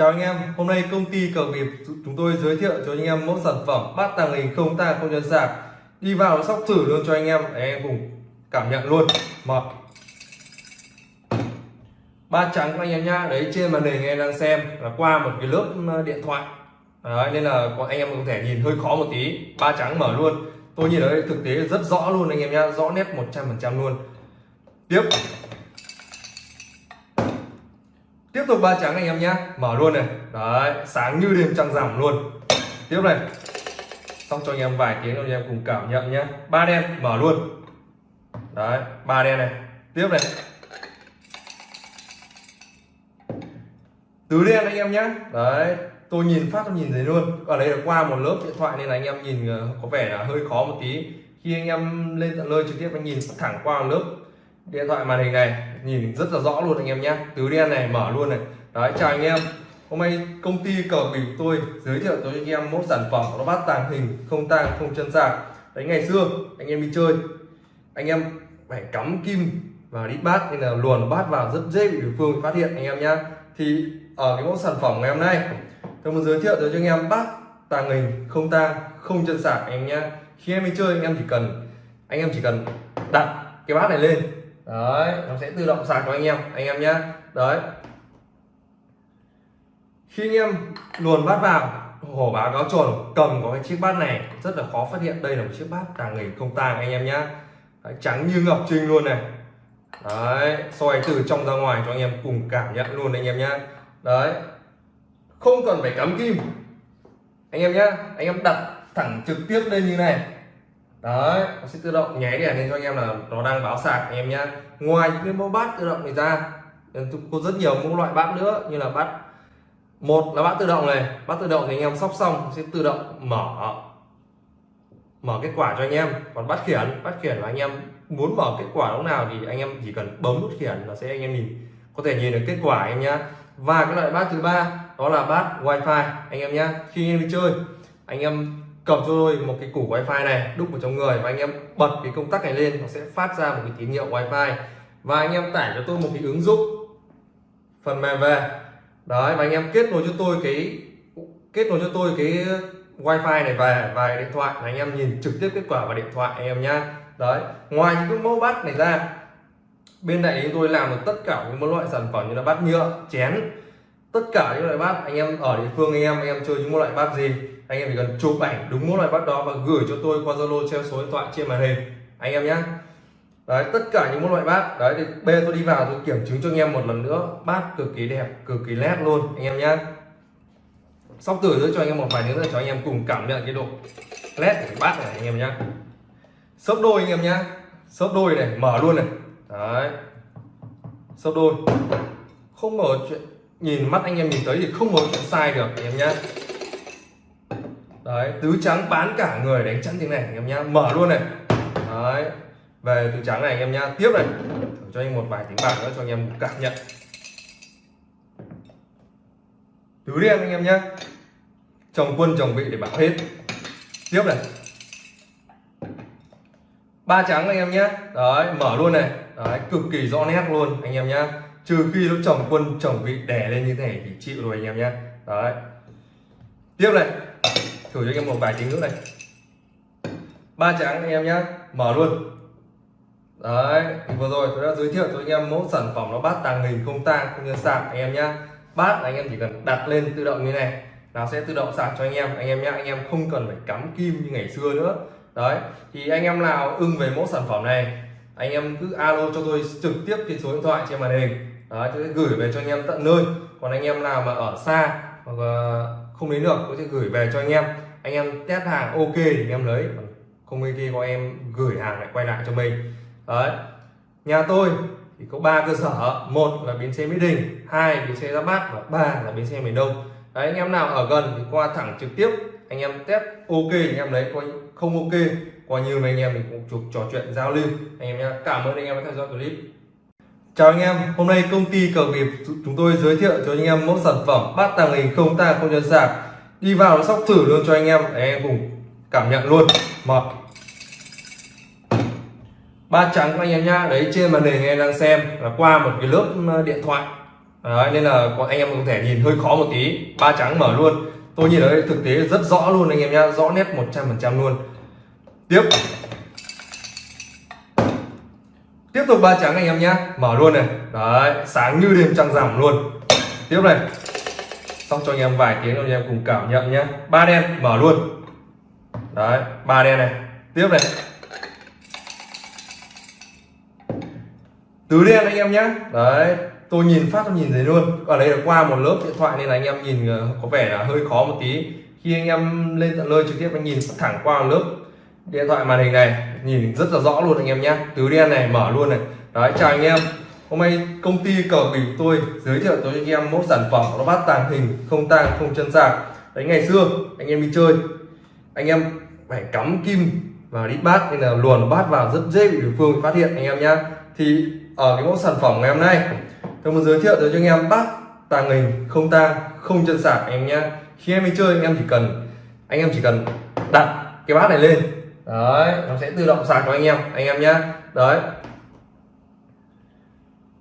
Chào anh em, hôm nay công ty cờ nghiệp chúng tôi giới thiệu cho anh em mẫu sản phẩm bát tàng hình không tang không chân sạc đi vào nó sóc thử luôn cho anh em để anh em cùng cảm nhận luôn. Một. Ba trắng anh em nhá đấy trên màn hình anh em đang xem là qua một cái lớp ờ, điện thoại. Đấy, nên là anh em có thể nhìn hơi khó một tí. Ba trắng mở luôn. Tôi nhìn ở đây thực tế rất rõ luôn anh em nhá rõ nét 100% luôn. Tiếp. Tục ba trắng anh em nhé. Mở luôn này. Đấy, sáng như đêm trăng rằm luôn. Tiếp này. Xong cho anh em vài tiếng anh em cùng cảm nhận nhé. Ba đen, mở luôn. Đấy, ba đen này. Tiếp này. Tứ đen anh em nhé. Đấy, tôi nhìn phát, tôi nhìn thấy luôn. Ở đây là qua một lớp điện thoại nên là anh em nhìn ờ, có vẻ là hơi khó một tí. Khi anh em lên tận nơi trực tiếp, anh nhìn thẳng qua một lớp điện thoại màn hình này nhìn rất là rõ luôn anh em nhé. Tứ đen này, mở luôn này. Đấy, chào anh em. Hôm nay công ty cờ bịp tôi giới thiệu cho anh em một sản phẩm nó bát tàng hình, không tang, không chân sạc. Đấy, ngày xưa, anh em đi chơi, anh em phải cắm kim và đi bát nên là luồn bát vào rất dễ bị đối phương phát hiện, anh em nhé thì ở cái mẫu sản phẩm ngày hôm nay, tôi muốn giới thiệu cho anh em bát tàng hình, không tang, không chân sạc, anh em nhé khi em đi chơi, anh em chỉ cần, anh em chỉ cần đặt cái bát này lên đấy, nó sẽ tự động sạc cho anh em anh em nhé đấy. Khi anh em luồn bát vào, hổ báo cáo tròn cầm có cái chiếc bát này, rất là khó phát hiện. Đây là một chiếc bát tàng hình không tàng anh em nhé trắng như ngọc trinh luôn này. Đấy, soi từ trong ra ngoài cho anh em cùng cảm nhận luôn anh em nhé đấy. Không cần phải cắm kim. Anh em nhé anh em đặt thẳng trực tiếp lên như này đấy nó sẽ tự động nháy đèn lên cho anh em là nó đang báo sạc anh em nhé ngoài những cái mẫu bát tự động này ra có rất nhiều mẫu loại bát nữa như là bát một là bát tự động này bát tự động thì anh em sóc xong sẽ tự động mở mở kết quả cho anh em còn bát khiển bát khiển là anh em muốn mở kết quả lúc nào thì anh em chỉ cần bấm nút khiển là sẽ anh em nhìn có thể nhìn được kết quả anh em nhé và cái loại bát thứ ba đó là bát wifi anh em nhé khi anh em đi chơi anh em cầm cho tôi một cái củ wifi này, đúc vào trong người và anh em bật cái công tắc này lên, nó sẽ phát ra một cái tín hiệu wifi. Và anh em tải cho tôi một cái ứng dụng phần mềm về. Đấy, và anh em kết nối cho tôi cái, kết nối cho tôi cái wifi này về và điện thoại là anh em nhìn trực tiếp kết quả vào điện thoại anh em nhá. Đấy, ngoài những cái mẫu bát này ra, bên này chúng tôi làm được tất cả những loại sản phẩm như là bát nhựa, chén. Tất cả những loại bát anh em ở địa phương anh em anh em chơi những loại bát gì anh em chỉ cần chụp ảnh đúng mỗi loại bát đó và gửi cho tôi qua zalo treo số điện thoại trên màn hình. Anh em nhé đấy, tất cả những loại bát. Đấy, thì bê tôi đi vào, tôi kiểm chứng cho anh em một lần nữa. Bát cực kỳ đẹp, cực kỳ nét luôn, anh em nhé sóc tử nữa cho anh em một vài nữa cho anh em cùng cảm nhận cái độ nét của cái bát này, anh em nhé sấp đôi, anh em nhé sấp đôi này, mở luôn này. Đấy. Sấp đôi. Không mở chuyện, nhìn mắt anh em nhìn thấy thì không mở chuyện sai được, anh em nhé đấy, tứ trắng bán cả người đánh chắn tiếng này, anh em nhá. Mở luôn này. Đấy, về tứ trắng này, anh em nhá. Tiếp này. Thử cho anh một vài tiếng bạc nữa cho anh em cảm nhận. Tứ đen anh em nhá. Chồng quân chồng vị để bảo hết. Tiếp này. Ba trắng anh em nhé đấy, mở luôn này. Đấy, cực kỳ rõ nét luôn anh em nhá. Trừ khi nó chồng quân chồng vị đè lên như thế này thì chịu rồi anh em nhé đấy. Tiếp này thử cho anh em một vài tiếng nữa này ba trắng anh em nhé mở luôn đấy vừa rồi tôi đã giới thiệu cho anh em mẫu sản phẩm nó bát tàng hình không tang không như sạc anh em nhé bát anh em chỉ cần đặt lên tự động như này nó sẽ tự động sạc cho anh em anh em nhé anh em không cần phải cắm kim như ngày xưa nữa đấy thì anh em nào ưng về mẫu sản phẩm này anh em cứ alo cho tôi trực tiếp trên số điện thoại trên màn hình đấy tôi sẽ gửi về cho anh em tận nơi còn anh em nào mà ở xa hoặc không đến được tôi sẽ gửi về cho anh em anh em test hàng, ok thì anh em lấy. Không ok có em gửi hàng lại quay lại cho mình. Đấy. Nhà tôi thì có ba cơ sở. Một là bến xe mỹ đình, hai bến xe ra bát và ba là bến xe miền đông. Đấy, anh em nào ở gần thì qua thẳng trực tiếp, anh em test, ok thì anh em lấy. Coi không ok coi như mấy anh em mình cũng chụp trò chuyện giao lưu. Anh em nhé cảm ơn anh em đã theo dõi clip. Chào anh em, hôm nay công ty cờ nghiệp, chúng tôi giới thiệu cho anh em mẫu sản phẩm bát tàng hình không ta không nhân sạc đi vào nó sóc thử luôn cho anh em. Để anh em cùng cảm nhận luôn. Một. Ba trắng anh em nhá. Đấy trên màn hình anh em đang xem là qua một cái lớp ờ, điện thoại. Đấy, nên là anh em có thể nhìn hơi khó một tí. Ba trắng mở luôn. Tôi nhìn ở đây thực tế rất rõ luôn anh em nhá. Rõ nét 100% luôn. Tiếp. Tiếp tục ba trắng anh em nhá. Mở luôn này. Đấy sáng như đêm trăng rằm luôn. Tiếp này xong cho anh em vài tiếng, anh em cùng cảm nhận nhé. Ba đen, mở luôn. Đấy, ba đen này. Tiếp này. Tứ đen anh em nhé. Đấy, tôi nhìn phát, tôi nhìn thấy luôn. Ở đây là qua một lớp điện thoại nên là anh em nhìn ờ, có vẻ là hơi khó một tí. Khi anh em lên tận nơi trực tiếp, anh nhìn thẳng qua một lớp điện thoại màn hình này, nhìn rất là rõ luôn anh em nhé. Tứ đen này, mở luôn này. Đấy, chào anh em hôm nay công ty cờ bình tôi giới thiệu tới anh em mẫu sản phẩm nó bát tàng hình, không tang, không chân sạc. Đấy, ngày xưa, anh em đi chơi, anh em phải cắm kim vào đi bát nên là luồn bát vào rất dễ bị đối phương phát hiện, anh em nhá. Thì ở cái mẫu sản phẩm ngày hôm nay, tôi muốn giới thiệu tới cho anh em bát tàng hình, không tang, không chân sạc, anh em nhá. Khi em đi chơi, anh em chỉ cần, anh em chỉ cần đặt cái bát này lên. Đấy, nó sẽ tự động sạc cho anh em anh em nhá. Đấy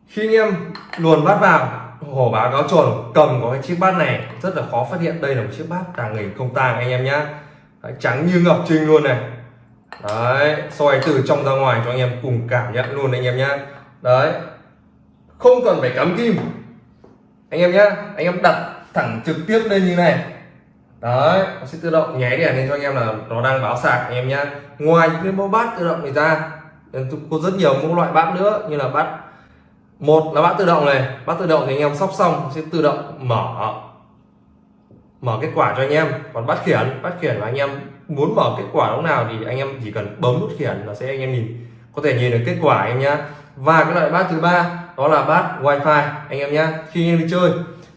khi anh em luồn bát vào hổ báo cáo chuẩn cầm có cái chiếc bát này rất là khó phát hiện đây là một chiếc bát tàng hình không tàng anh em nhá. Đấy, trắng như ngọc trinh luôn này. Đấy soi từ trong ra ngoài cho anh em cùng cảm nhận luôn anh em nhá. Đấy không cần phải cắm kim. Anh em nhá anh em đặt thẳng trực tiếp lên như này. Đấy nó sẽ tự động nháy đèn lên cho anh em là nó đang báo sạc anh em nhá. Ngoài những cái mẫu bát tự động này ra có rất nhiều mẫu loại bát nữa như là bát một là bát tự động này bát tự động thì anh em sóc xong sẽ tự động mở mở kết quả cho anh em còn bát khiển bát khiển là anh em muốn mở kết quả lúc nào thì anh em chỉ cần bấm nút khiển là sẽ anh em nhìn có thể nhìn được kết quả anh em nhá và cái loại bát thứ ba đó là bát wifi anh em nhá khi anh em đi chơi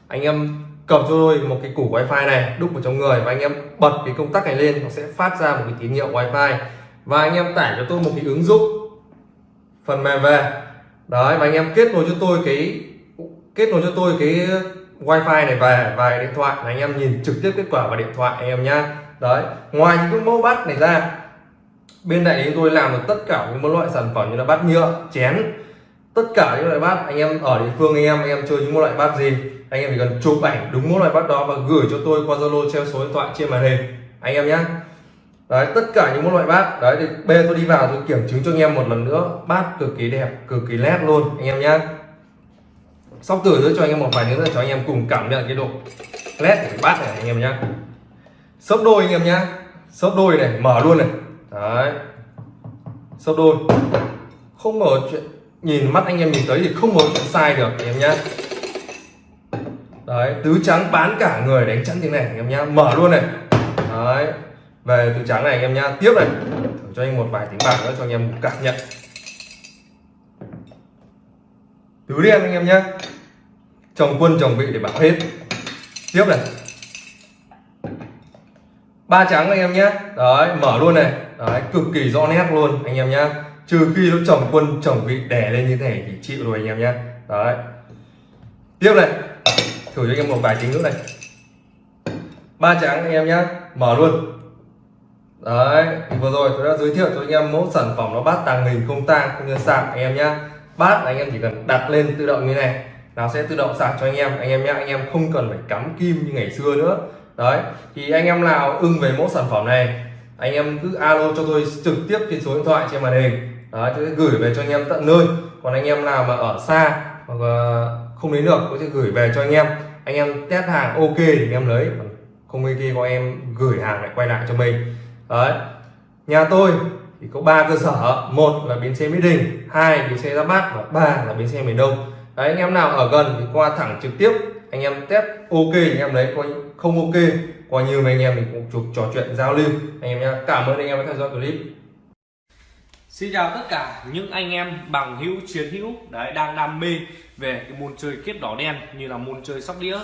anh em cầm cho tôi một cái củ wifi này đúc vào trong người và anh em bật cái công tắc này lên nó sẽ phát ra một cái tín hiệu wifi và anh em tải cho tôi một cái ứng dụng phần mềm về đấy và anh em kết nối cho tôi cái, kết nối cho tôi cái wifi này về vài điện thoại là anh em nhìn trực tiếp kết quả vào điện thoại anh em nhá. Đấy, ngoài những cái mẫu bát này ra, bên đại lý tôi làm được tất cả những loại sản phẩm như là bát nhựa, chén. Tất cả những loại bát anh em ở địa phương anh em anh em chơi những loại bát gì, anh em chỉ cần chụp ảnh đúng mỗi loại bát đó và gửi cho tôi qua zalo, treo số điện thoại trên màn hình. Anh em nhé đấy, tất cả những loại bát. Đấy, thì bê tôi đi vào tôi kiểm chứng cho anh em một lần nữa. Bát cực kỳ đẹp, cực kỳ nét luôn, anh em nhé sóc tử nữa cho anh em một vài nữa cho anh em cùng cảm nhận cái độ nét của cái bát này, anh em nhé sấp đôi, anh em nhé sấp đôi này, mở luôn này. Đấy. Sấp đôi. Không mở chuyện, nhìn mắt anh em nhìn thấy thì không có chuyện sai được, anh em nhé đấy, tứ trắng bán cả người, đánh chắn thế này, anh em nhá. Mở luôn này. Đấy về tứ trắng này anh em nhá. Tiếp này. Thử cho anh một vài tiếng bạc nữa cho anh em cảm nhận. Tứ đen anh em nhá. Chồng quân chồng vị để bảo hết. Tiếp này. Ba trắng anh em nhé đấy, mở luôn này. Đấy, cực kỳ rõ nét luôn anh em nhá. Trừ khi nó chồng quân chồng vị đè lên như thế này thì chịu rồi anh em nhé đấy. Tiếp này. Thử cho anh em một vài tiếng nữa này. Ba trắng anh em nhé mở luôn đấy, thì vừa rồi tôi đã giới thiệu cho anh em mẫu sản phẩm nó bát tàng hình không tang, không nhân sạc anh em nhé bát anh em chỉ cần đặt lên tự động như này, nó sẽ tự động sạc cho anh em. Anh em nhé anh em không cần phải cắm kim như ngày xưa nữa. Đấy, thì anh em nào ưng về mẫu sản phẩm này, anh em cứ alo cho tôi trực tiếp trên số điện thoại trên màn hình. Đấy, tôi sẽ gửi về cho anh em tận nơi. Còn anh em nào mà ở xa hoặc không đến được, tôi sẽ gửi về cho anh em. Anh em test hàng ok thì anh em lấy không ok có em gửi hàng lại quay lại cho mình đấy. Nhà tôi thì có ba cơ sở. Một là bến xe mỹ đình, hai bến xe ra bát và ba là bến xe miền đông. Đấy, anh em nào ở gần thì qua thẳng trực tiếp. Anh em test ok, anh em lấy coi không ok coi như mấy anh em mình cũng chụp trò chuyện giao lưu. Anh em nhé cảm ơn anh em đã theo dõi clip. Xin chào tất cả những anh em bằng hữu, chiến hữu, đấy, đang đam mê về cái môn chơi kiếp đỏ đen như là môn chơi sóc đĩa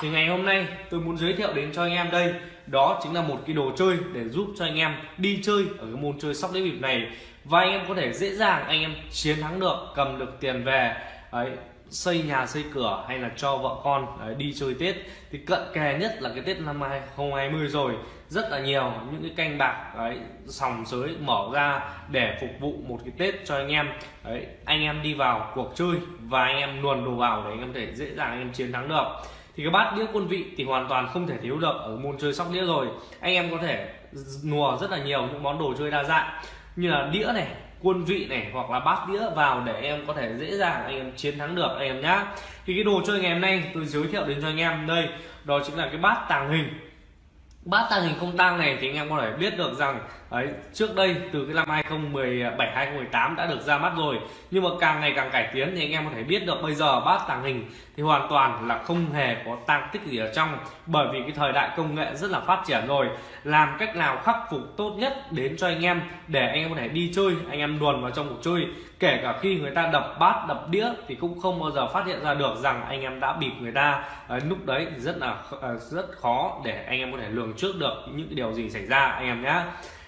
thì ngày hôm nay tôi muốn giới thiệu đến cho anh em đây đó chính là một cái đồ chơi để giúp cho anh em đi chơi ở cái môn chơi sóc đĩa bịp này. Và anh em có thể dễ dàng anh em chiến thắng được cầm được tiền về đấy xây nhà xây cửa hay là cho vợ con đấy, đi chơi Tết. Thì cận kề nhất là cái Tết năm 2020 rồi rất là nhiều những cái canh bạc đấy sòng sới mở ra để phục vụ một cái Tết cho anh em. Đấy anh em đi vào cuộc chơi và anh em luồn đồ vào để anh em có thể dễ dàng anh em chiến thắng được thì cái bát đĩa quân vị thì hoàn toàn không thể thiếu được ở môn chơi sóc đĩa rồi. Anh em có thể nùa rất là nhiều những món đồ chơi đa dạng như là đĩa này, quân vị này hoặc là bát đĩa vào để em có thể dễ dàng anh em chiến thắng được anh em nhá. Thì cái đồ chơi ngày hôm nay tôi giới thiệu đến cho anh em đây, đó chính là cái bát tàng hình. Bát tàng hình không tang này thì anh em có thể biết được rằng, ấy, trước đây từ cái năm 2017 2018 đã được ra mắt rồi. Nhưng mà càng ngày càng cải tiến thì anh em có thể biết được bây giờ bát tàng hình thì hoàn toàn là không hề có tăng tích gì ở trong bởi vì cái thời đại công nghệ rất là phát triển rồi. Làm cách nào khắc phục tốt nhất đến cho anh em để anh em có thể đi chơi anh em luồn vào trong cuộc chơi. Kể cả khi người ta đập bát đập đĩa thì cũng không bao giờ phát hiện ra được rằng anh em đã bịp người ta. À, lúc đấy thì rất là ờ, rất khó để anh em có thể lường trước được những cái điều gì xảy ra anh em nhé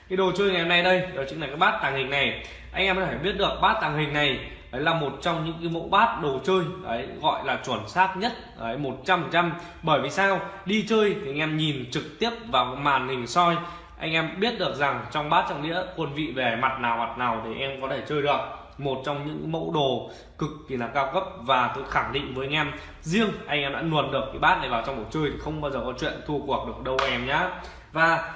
cái đồ chơi ngày hôm nay đây đó chính là cái bát tàng hình này. Anh em có thể biết được bát tàng hình này đấy là một trong những cái mẫu bát đồ chơi, đấy, gọi là chuẩn xác nhất, đấy, một trăm trăm. Bởi vì sao? Đi chơi thì anh em nhìn trực tiếp vào màn hình soi, anh em biết được rằng trong bát trong đĩa quân vị về mặt nào mặt nào để em có thể chơi được. Một trong những mẫu đồ cực kỳ là cao cấp và tôi khẳng định với anh em, riêng anh em đã luồn được cái bát này vào trong cuộc chơi thì không bao giờ có chuyện thua cuộc được đâu em nhá. Và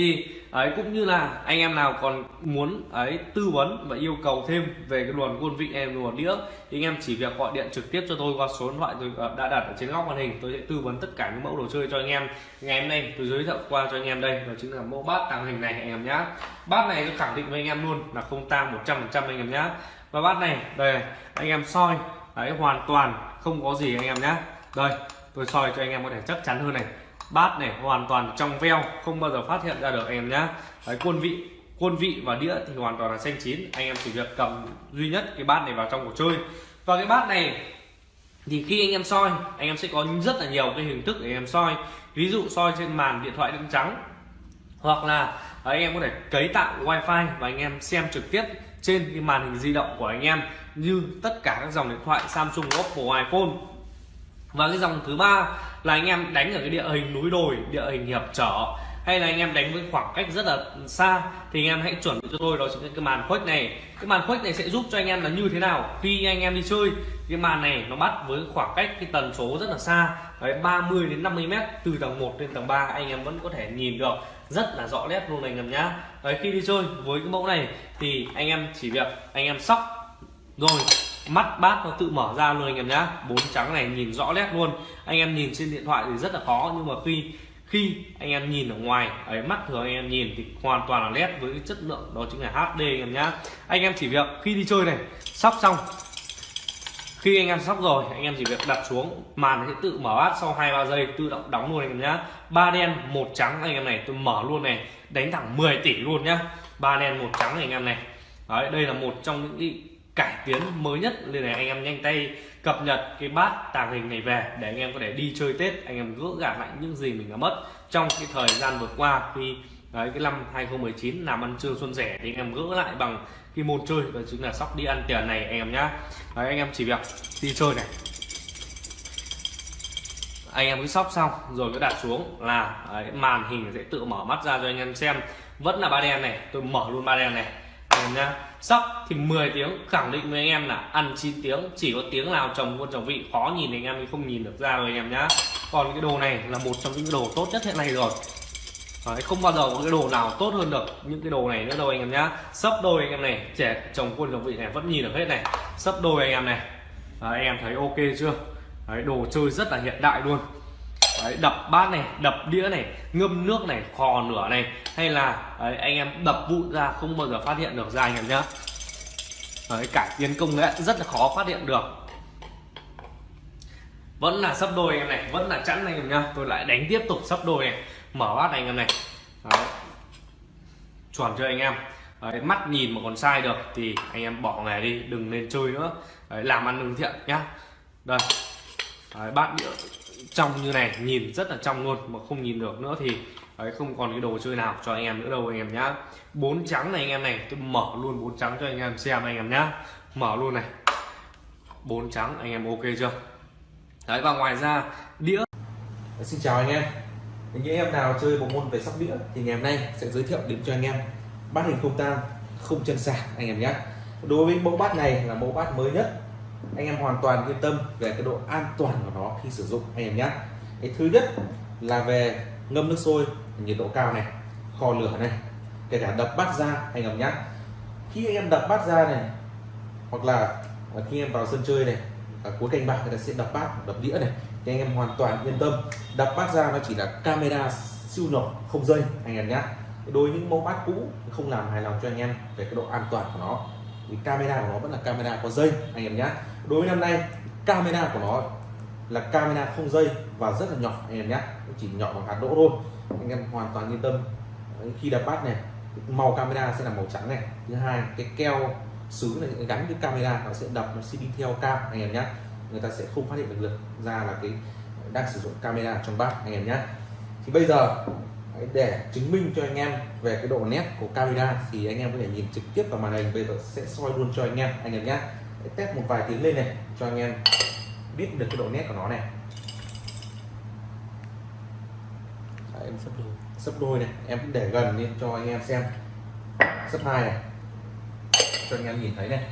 thì, ấy, cũng như là anh em nào còn muốn, ấy, tư vấn và yêu cầu thêm về cái luồn quân vị em luồn đĩa, thì anh em chỉ việc gọi điện trực tiếp cho tôi qua số điện thoại tôi ờ, đã đặt ở trên góc màn hình, tôi sẽ tư vấn tất cả những mẫu đồ chơi cho anh em. Ngày hôm nay tôi giới thiệu qua cho anh em đây, đó chính là mẫu bát tàng hình này anh em nhá. Bát này tôi khẳng định với anh em luôn là không tang 100% anh em nhá. Và bát này, đây, anh em soi đấy hoàn toàn không có gì anh em nhá. Đây, tôi soi cho anh em có thể chắc chắn hơn này bát này hoàn toàn trong veo không bao giờ phát hiện ra được anh em nhá. Đấy, quân vị quân vị và đĩa thì hoàn toàn là xanh chín. Anh em chỉ việc cầm duy nhất cái bát này vào trong cuộc chơi. Và cái bát này thì khi anh em soi anh em sẽ có rất là nhiều cái hình thức để anh em soi. Ví dụ soi trên màn điện thoại đen trắng hoặc là anh em có thể cấy tạo wifi và anh em xem trực tiếp trên cái màn hình di động của anh em như tất cả các dòng điện thoại Samsung Oppo iPhone. Và cái dòng thứ ba là anh em đánh ở cái địa hình núi đồi, địa hình hiệp trở, hay là anh em đánh với khoảng cách rất là xa, thì anh em hãy chuẩn bị cho tôi, đó chính là cái màn khuếch này. Cái màn khuếch này sẽ giúp cho anh em là như thế nào? Khi anh em đi chơi, cái màn này nó bắt với khoảng cách cái tần số rất là xa, đấy 30 đến 50 mét từ tầng 1 lên tầng 3 anh em vẫn có thể nhìn được rất là rõ nét luôn anh em nhá. Đấy, khi đi chơi với cái mẫu này thì anh em chỉ việc anh em sóc. Rồi mắt bát nó tự mở ra luôn anh em nhá. Bốn trắng này nhìn rõ nét luôn. Anh em nhìn trên điện thoại thì rất là khó, nhưng mà khi khi anh em nhìn ở ngoài, ấy, mắt thường anh em nhìn thì hoàn toàn là nét với cái chất lượng, đó chính là HD anh em nhá. Anh em chỉ việc khi đi chơi này, sóc xong, khi anh em sóc rồi, anh em chỉ việc đặt xuống, màn sẽ tự mở bát sau hai, ba giây, tự động đóng luôn anh em nhá. Ba đen, một trắng anh em này, tôi mở luôn này, đánh thẳng 10 tỷ luôn nhá. Ba đen, một trắng này anh em này. Đấy, đây là một trong những cải tiến mới nhất. Nên là anh em nhanh tay cập nhật cái bát tàng hình này về để anh em có thể đi chơi tết anh em gỡ gạt lại những gì mình đã mất trong cái thời gian vừa qua. Khi đấy cái năm 2019 làm ăn trương xuân rẻ thì anh em gỡ lại bằng cái môn chơi đó chính là sóc đi ăn tiền này anh em nhá. Đấy, anh em chỉ việc đi chơi này. Anh em cứ sóc xong rồi cứ đặt xuống là đấy, màn hình sẽ tự mở mắt ra cho anh em xem. Vẫn là ba đen này tôi mở luôn ba đen này. Anh em nhá sóc thì 10 tiếng khẳng định với anh em là ăn 9 tiếng chỉ có tiếng nào chồng quân chồng vị khó nhìn anh em không nhìn được ra rồi anh em nhá. Còn cái đồ này là một trong những đồ tốt nhất hiện nay rồi. Đấy, không bao giờ có cái đồ nào tốt hơn được những cái đồ này nữa đâu anh em nhá. Sấp đôi anh em này trẻ chồng quân chồng vị này vẫn nhìn được hết này. Sấp đôi anh em này. Đấy, anh em thấy ok chưa? Đấy, đồ chơi rất là hiện đại luôn đấy, đập bát này đập đĩa này ngâm nước này khò nửa này hay là đấy, anh em đập vụn ra không bao giờ phát hiện được ra anh em nhá. Đấy, cải tiến công nghệ rất là khó phát hiện được. Vẫn là sấp đôi anh em này vẫn là chẵn anh em nhá. Tôi lại đánh tiếp tục sấp đôi này mở bát này anh em này. Đấy. chuẩn cho anh em? Đấy, mắt nhìn mà còn sai được thì anh em bỏ nghề đi đừng nên chơi nữa. Đấy, làm ăn lương thiện nhá. Đây. Đấy, bát đĩa trong như này, nhìn rất là trong luôn mà không nhìn được nữa thì, ấy, không còn cái đồ chơi nào cho anh em nữa đâu, anh em nhá. Bốn trắng này anh em này, tôi mở luôn bốn trắng cho anh em xem anh em nhá. Mở luôn này. Bốn trắng, anh em ok chưa? Đấy, và ngoài ra, đĩa. Xin chào anh em. Những em nào chơi bộ môn về sóc đĩa thì ngày hôm nay sẽ giới thiệu đến cho anh em bát hình không tang, không chân sạc, anh em nhé đối với mẫu bát này là mẫu bát mới nhất anh em hoàn toàn yên tâm về cái độ an toàn của nó khi sử dụng, anh em nhé. Cái thứ nhất là về ngâm nước sôi, nhiệt độ cao này, kho lửa này, kể cả đập bát ra anh em nhé. Khi anh em đập bát ra này, hoặc là khi em vào sân chơi này ở cuối canh bạc người ta sẽ đập bát, đập đĩa này, thì anh em hoàn toàn yên tâm. Đập bát ra nó chỉ là camera siêu nhỏ, không dây, anh em nhé. Đối với những mẫu bát cũ, không làm hài lòng cho anh em về cái độ an toàn của nó thì camera của nó vẫn là camera có dây anh em nhé đối với năm nay camera của nó là camera không dây và rất là nhỏ anh em nhé chỉ nhỏ bằng hạt đỗ thôi. Anh em hoàn toàn yên tâm. Khi đập bát này màu camera sẽ là màu trắng này. Thứ hai cái keo sứ này gắn với camera nó sẽ đập nó sẽ đi theo cam anh em nhé người ta sẽ không phát hiện được, được ra là cái đang sử dụng camera trong bát anh em nhé thì bây giờ để chứng minh cho anh em về cái độ nét của camera thì anh em có thể nhìn trực tiếp vào màn hình. Bây giờ sẽ soi luôn cho anh em anh em nhé. Test một vài tiếng lên này cho anh em biết được cái độ nét của nó này. Đấy, em sắp đôi. Sắp đôi này em cũng để gần lên cho anh em xem. Sắp hai này. Cho anh em nhìn thấy này.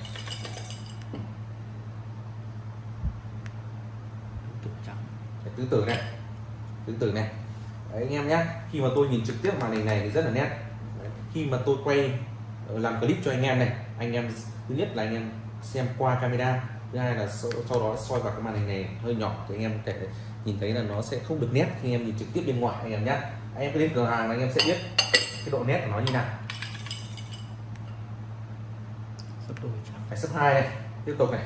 Tứ tử này. Tứ tử này. Đấy, anh em nhé. Khi mà tôi nhìn trực tiếp màn hình này thì rất là nét. Đấy, khi mà tôi quay ờ, làm clip cho anh em này anh em thứ nhất là anh em xem qua camera thứ hai là sau, đó soi vào cái màn hình này hơi nhỏ thì anh em thể nhìn thấy là nó sẽ không được nét khi anh em nhìn trực tiếp bên ngoài anh em nhé. Anh em cứ đến cửa hàng anh em sẽ biết cái độ nét của nó như nào. Phải sấp hai này tiếp tục này.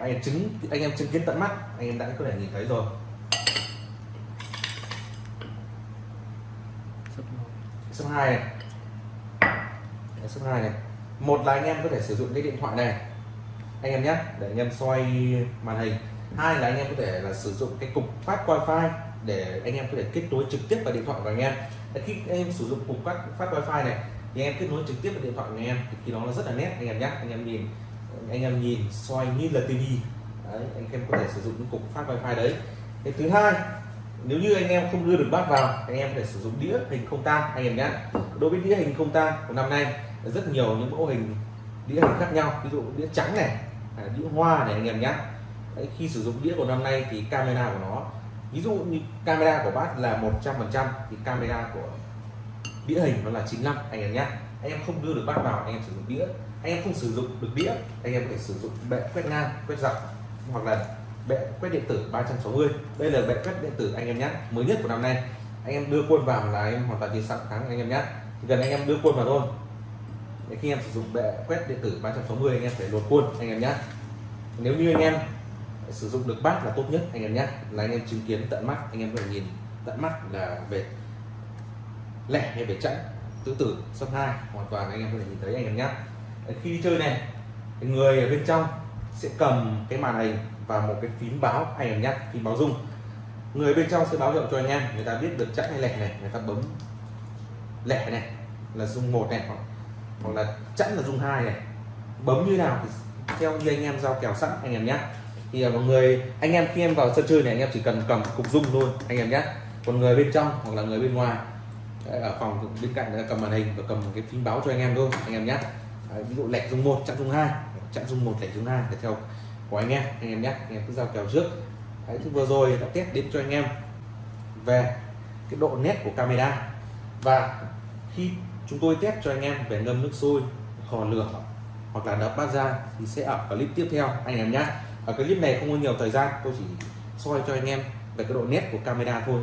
Anh em chứng anh em chứng kiến tận mắt anh em đã có thể nhìn thấy rồi số 2 này số 2 này. Một là anh em có thể sử dụng cái điện thoại này. Anh em nhé, để anh em xoay màn hình. Hai là anh em có thể là sử dụng cái cục phát wifi để anh em có thể kết nối trực tiếp vào điện thoại của anh em. Khi anh em sử dụng cục phát phát wifi này, thì anh em kết nối trực tiếp vào điện thoại của anh em, thì khi đó nó rất là nét, anh em nhé. Anh em nhìn, anh em nhìn xoay như là tivi anh em có thể sử dụng những cục phát wifi đấy. Cái thứ hai nếu như anh em không đưa được bát vào anh em phải sử dụng đĩa hình không tang anh em nhé đối với đĩa hình không tang của năm nay rất nhiều những mẫu hình đĩa hình khác nhau. Ví dụ đĩa trắng này à, đĩa hoa này anh em nhé Đấy, khi sử dụng đĩa của năm nay thì camera của nó ví dụ như camera của bát là 100% thì camera của đĩa hình nó là 95 anh em nhé anh em không đưa được bát vào anh em sử dụng đĩa. Anh em không sử dụng được đĩa anh em có thể sử dụng bệ quét ngang quét dọc hoặc là bệ quét điện tử 360 đây là bệ quét điện tử anh em nhé mới nhất của năm nay anh em đưa quân vào là em hoàn toàn chỉ sẵn thắng anh em nhé gần anh em đưa quân vào thôi để khi em sử dụng bệ quét điện tử 360 anh em phải luồn quân anh em nhé nếu như anh em sử dụng được bát là tốt nhất anh em nhé là anh em chứng kiến tận mắt anh em có thể nhìn tận mắt là về lẻ hay về chẵn tứ tử sắp hai hoàn toàn anh em có thể nhìn thấy anh em nhé khi đi chơi này người ở bên trong sẽ cầm cái màn hình và một cái phím báo anh em nhé phím báo rung. Người bên trong sẽ báo hiệu cho anh em người ta biết được chắc hay lẻ này người ta bấm lẻ này là rung một này hoặc, hoặc là chẵn là rung hai này. Bấm như nào thì theo như anh em giao kèo sẵn anh em nhé thì à, mọi người anh em khi em vào sân chơi này anh em chỉ cần cầm cục rung thôi anh em nhé còn người bên trong hoặc là người bên ngoài Đấy, ở phòng bên cạnh là cầm màn hình và cầm một cái phím báo cho anh em thôi anh em nhé Đấy, ví dụ lẻ rung một chặn rung hai chặn rung một lẻ rung hai để theo của anh em anh em nhé. Anh em cứ giao kèo trước. Đấy, thì vừa rồi đã test đến cho anh em về cái độ nét của camera. Và khi chúng tôi test cho anh em về ngâm nước sôi khò lửa hoặc là đập bát ra thì sẽ ở clip tiếp theo anh em nhé. Ở clip này không có nhiều thời gian tôi chỉ soi cho anh em về cái độ nét của camera thôi.